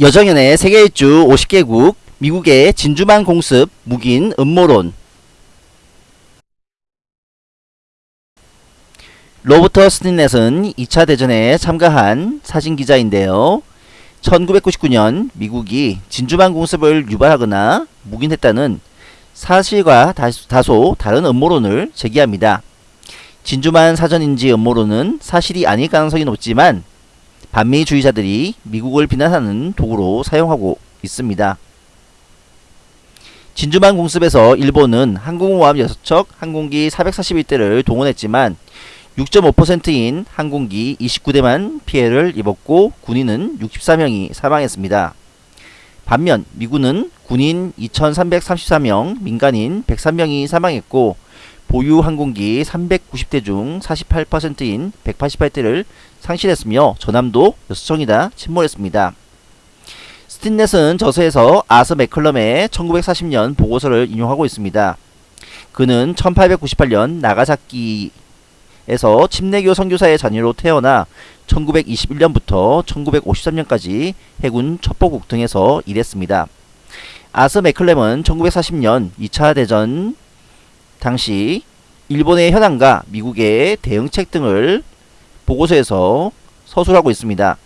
여정연의 세계 일주 50개국 미국의 진주만 공습 묵인 음모론 로버터 스틴넷은 2차 대전에 참가한 사진기자인데요. 1999년 미국이 진주만 공습을 유발하거나 묵인했다는 사실과 다소 다른 음모론을 제기합니다. 진주만 사전인지 음모론은 사실이 아닐 가능성이 높지만 반미주의자들이 미국을 비난하는 도구로 사용하고 있습니다. 진주만 공습에서 일본은 항공모함 6척, 항공기 441대를 동원했지만 6.5%인 항공기 29대만 피해를 입었고 군인은 64명이 사망했습니다. 반면 미군은 군인 2334명, 민간인 103명이 사망했고 보유 항공기 390대 중 48%인 188대를 상실했으며 전함도 6척이나 침몰했습니다. 스틴넷은 저서에서 아서 맥컬럼의 1940년 보고서를 인용하고 있습니다. 그는 1898년 나가사키에서 침례교 선교사의 자녀로 태어나 1921년부터 1953년까지 해군 첩보국 등에서 일했습니다. 아서 맥클렘은 1940년 2차 대전 당시 일본의 현황과 미국의 대응책 등을 보고서에서 서술하고 있습니다.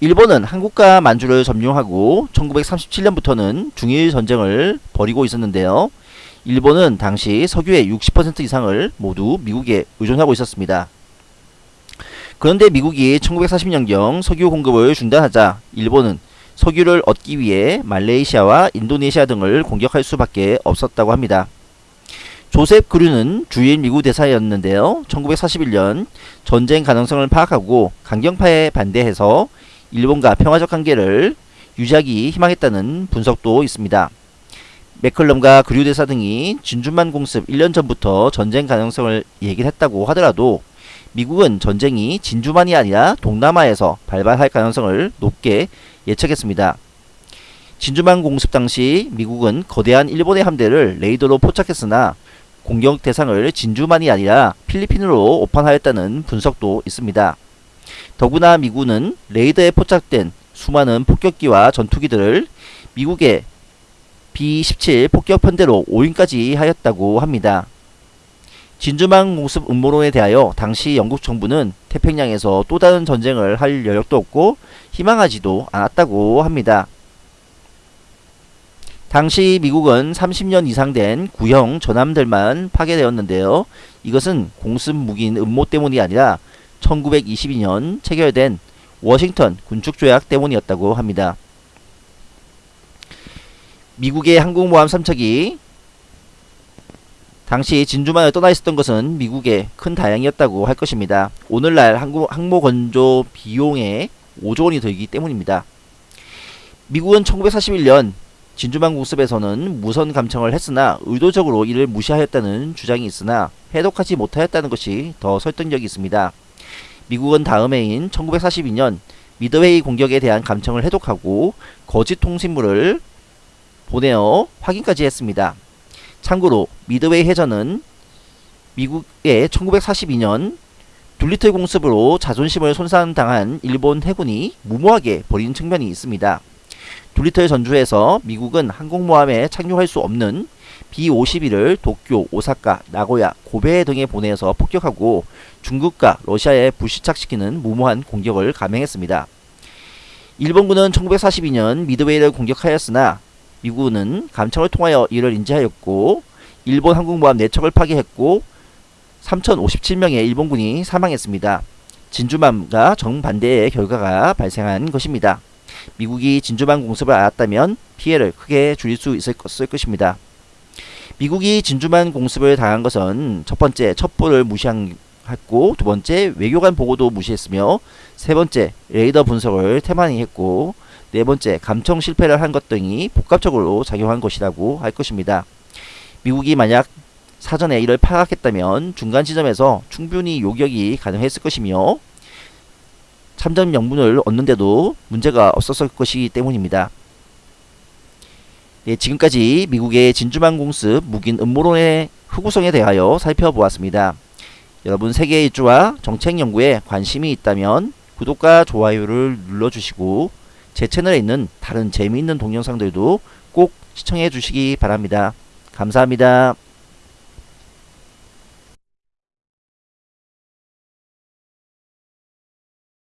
일본은 한국과 만주를 점령하고 1937년부터는 중일 전쟁을 벌이고 있었는데요. 일본은 당시 석유의 60% 이상을 모두 미국에 의존하고 있었습니다. 그런데 미국이 1940년경 석유 공급을 중단하자 일본은 석유를 얻기 위해 말레이시아와 인도네시아 등을 공격할 수밖에 없었다고 합니다. 조셉 그류는 주일 미국 대사였는데요. 1941년 전쟁 가능성을 파악하고 강경파에 반대해서 일본과 평화적 관계를 유지하기 희망했다는 분석도 있습니다. 맥컬럼과 그류 대사 등이 진주만 공습 1년 전부터 전쟁 가능성을 얘기했다고 하더라도 미국은 전쟁이 진주만이 아니라 동남아에서 발발할 가능성을 높게 예측했습니다. 진주만 공습 당시 미국은 거대한 일본의 함대를 레이더로 포착했으나 공격 대상을 진주만이 아니라 필리핀으로 오판하였다는 분석도 있습니다. 더구나 미군은 레이더에 포착된 수많은 폭격기와 전투기들을 미국의 B-17 폭격편대로 오인까지 하였다고 합니다. 진주만 공습 음모론에 대하여 당시 영국 정부는 태평양에서 또 다른 전쟁을 할 여력도 없고 희망하지도 않았다고 합니다. 당시 미국은 30년 이상 된 구형 전함들만 파괴되었는데요. 이것은 공습 무기인 음모 때문이 아니라 1922년 체결된 워싱턴 군축조약 때문이었다고 합니다. 미국의 항공모함 3척이 당시 진주만을 떠나 있었던 것은 미국의 큰 다행이었다고 할 것입니다. 오늘날 항모, 항모 건조 비용에 5조 원이 들기 때문입니다. 미국은 1941년 진주만 공습에서는 무선 감청을 했으나 의도적으로 이를 무시하였다는 주장이 있으나 해독하지 못하였다는 것이 더 설득력이 있습니다. 미국은 다음 해인 1942년 미드웨이 공격에 대한 감청을 해독하고 거짓 통신물을 보내어 확인까지 했습니다. 참고로 미드웨이 해전은 미국의 1942년 둘리틀 공습으로 자존심을 손상당한 일본 해군이 무모하게 벌인 측면이 있습니다. 둘리틀 전주에서 미국은 항공모함에 착륙할 수 없는 B-51을 도쿄, 오사카, 나고야, 고베 등에 보내서 폭격하고 중국과 러시아에 불시착시키는 무모한 공격을 감행했습니다. 일본군은 1942년 미드웨이를 공격하였으나 미국은 감청을 통하여 이를 인지하였고 일본 항공모함 4척을 파괴했고 3057명의 일본군이 사망했습니다. 진주만과 정반대의 결과가 발생한 것입니다. 미국이 진주만 공습을 알았다면 피해를 크게 줄일 수 있을 것입니다. 미국이 진주만 공습을 당한 것은 첫 번째 첩보를 무시했고 두 번째 외교관 보고도 무시했으며 세 번째 레이더 분석을 태만히 했고 네 번째 감청 실패를 한 것 등이 복합적으로 작용한 것이라고 할 것입니다. 미국이 만약 사전에 이를 파악했다면 중간 지점에서 충분히 요격이 가능했을 것이며 참전 명분을 얻는데도 문제가 없었을 것이기 때문입니다. 네, 지금까지 미국의 진주만 공습 묵인 음모론의 흑우성에 대하여 살펴보았습니다. 여러분 세계 일주와 정책 연구에 관심이 있다면 구독과 좋아요를 눌러주시고 제 채널에 있는 다른 재미있는 동영상들도 꼭 시청해 주시기 바랍니다. 감사합니다.